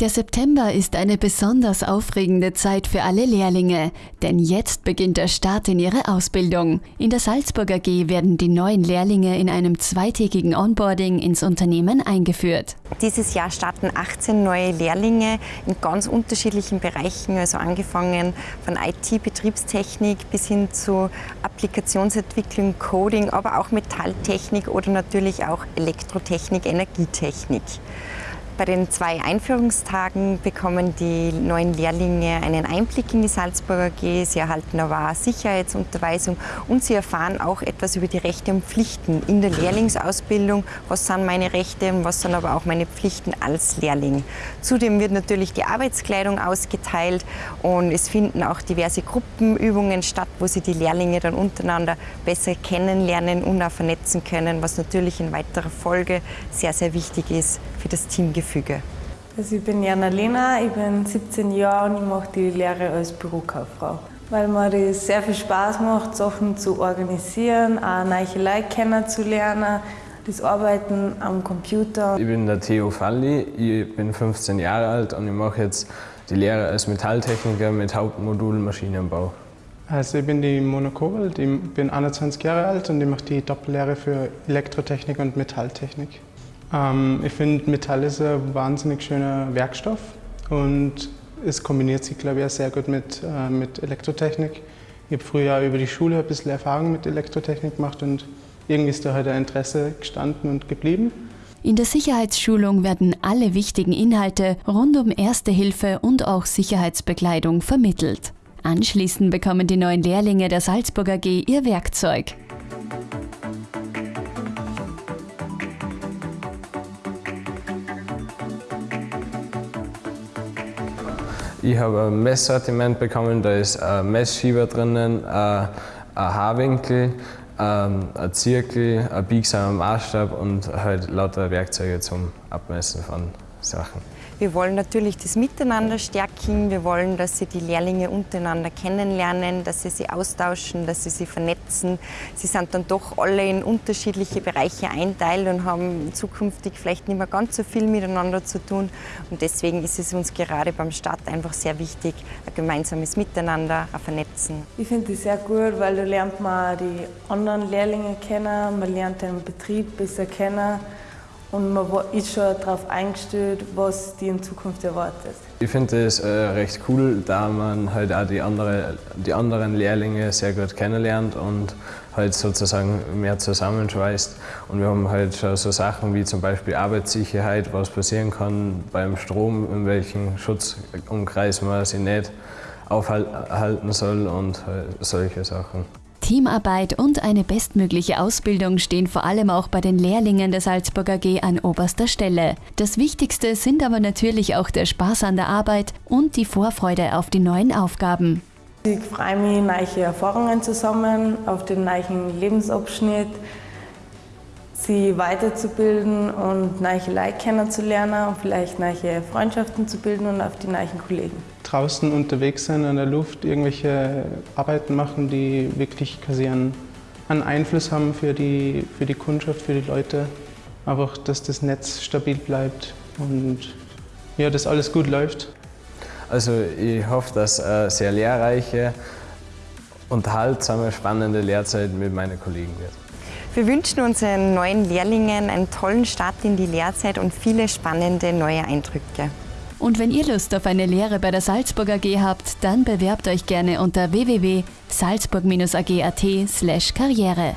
Der September ist eine besonders aufregende Zeit für alle Lehrlinge, denn jetzt beginnt der Start in ihre Ausbildung. In der Salzburg AG werden die neuen Lehrlinge in einem zweitägigen Onboarding ins Unternehmen eingeführt. Dieses Jahr starten 18 neue Lehrlinge in ganz unterschiedlichen Bereichen, also angefangen von IT, Betriebstechnik bis hin zu Applikationsentwicklung, Coding, aber auch Metalltechnik oder natürlich auch Elektrotechnik, Energietechnik. Bei den zwei Einführungstagen bekommen die neuen Lehrlinge einen Einblick in die Salzburger AG. Sie erhalten aber Sicherheitsunterweisung und sie erfahren auch etwas über die Rechte und Pflichten in der Lehrlingsausbildung. Was sind meine Rechte und was sind aber auch meine Pflichten als Lehrling. Zudem wird natürlich die Arbeitskleidung ausgeteilt und es finden auch diverse Gruppenübungen statt, wo sie die Lehrlinge dann untereinander besser kennenlernen und auch vernetzen können, was natürlich in weiterer Folge sehr, sehr wichtig ist für das Teamgefühl. Gefüge. Also ich bin Jana Lena, ich bin 17 Jahre und ich mache die Lehre als Bürokauffrau. Weil mir das sehr viel Spaß macht, Sachen zu organisieren, auch neue Leute kennenzulernen, das Arbeiten am Computer. Ich bin der Theo Falli, ich bin 15 Jahre alt und ich mache jetzt die Lehre als Metalltechniker mit Hauptmodul Maschinenbau. Also ich bin die Mona Kowald, ich bin 21 Jahre alt und ich mache die Doppellehre für Elektrotechnik und Metalltechnik. Ähm, ich finde, Metall ist ein wahnsinnig schöner Werkstoff und es kombiniert sich, glaube ich, auch sehr gut mit, äh, mit Elektrotechnik. Ich habe früher über die Schule ein bisschen Erfahrung mit Elektrotechnik gemacht und irgendwie ist da halt ein Interesse gestanden und geblieben. In der Sicherheitsschulung werden alle wichtigen Inhalte rund um Erste Hilfe und auch Sicherheitsbekleidung vermittelt. Anschließend bekommen die neuen Lehrlinge der Salzburg AG ihr Werkzeug. Ich habe ein Messsortiment bekommen, da ist ein Messschieber drinnen, ein Haarwinkel, ähm, ein Zirkel, ein biegsamer Maßstab und halt lauter Werkzeuge zum Abmessen von Sachen. Wir wollen natürlich das Miteinander stärken. Wir wollen, dass sie die Lehrlinge untereinander kennenlernen, dass sie sie austauschen, dass sie sie vernetzen. Sie sind dann doch alle in unterschiedliche Bereiche einteilt und haben zukünftig vielleicht nicht mehr ganz so viel miteinander zu tun. Und deswegen ist es uns gerade beim Start einfach sehr wichtig, ein gemeinsames Miteinander, ein Vernetzen. Ich finde das sehr gut, weil da lernt man die anderen Lehrlinge kennen, man lernt den Betrieb besser kennen und man ist schon darauf eingestellt, was die in Zukunft erwartet. Ich finde es äh, recht cool, da man halt auch die, andere, die anderen Lehrlinge sehr gut kennenlernt und halt sozusagen mehr zusammenschweißt. Und wir haben halt schon so Sachen wie zum Beispiel Arbeitssicherheit, was passieren kann beim Strom, in welchem Schutzumkreis man sich nicht aufhalten soll und halt solche Sachen. Teamarbeit und eine bestmögliche Ausbildung stehen vor allem auch bei den Lehrlingen der Salzburg AG an oberster Stelle. Das Wichtigste sind aber natürlich auch der Spaß an der Arbeit und die Vorfreude auf die neuen Aufgaben. Ich freue mich, neue Erfahrungen zu sammeln, auf den neuen Lebensabschnitt, sie weiterzubilden und neue Leute kennenzulernen und vielleicht neue Freundschaften zu bilden und auf die neuen Kollegen draußen unterwegs sein, an der Luft, irgendwelche Arbeiten machen, die wirklich quasi einen, einen Einfluss haben für die, für die Kundschaft, für die Leute. Einfach, dass das Netz stabil bleibt und ja, dass alles gut läuft. Also ich hoffe, dass eine sehr lehrreiche, unterhaltsame, spannende Lehrzeit mit meinen Kollegen wird. Wir wünschen unseren neuen Lehrlingen einen tollen Start in die Lehrzeit und viele spannende neue Eindrücke. Und wenn ihr Lust auf eine Lehre bei der Salzburg AG habt, dann bewerbt euch gerne unter www.salzburg-ag.at/karriere.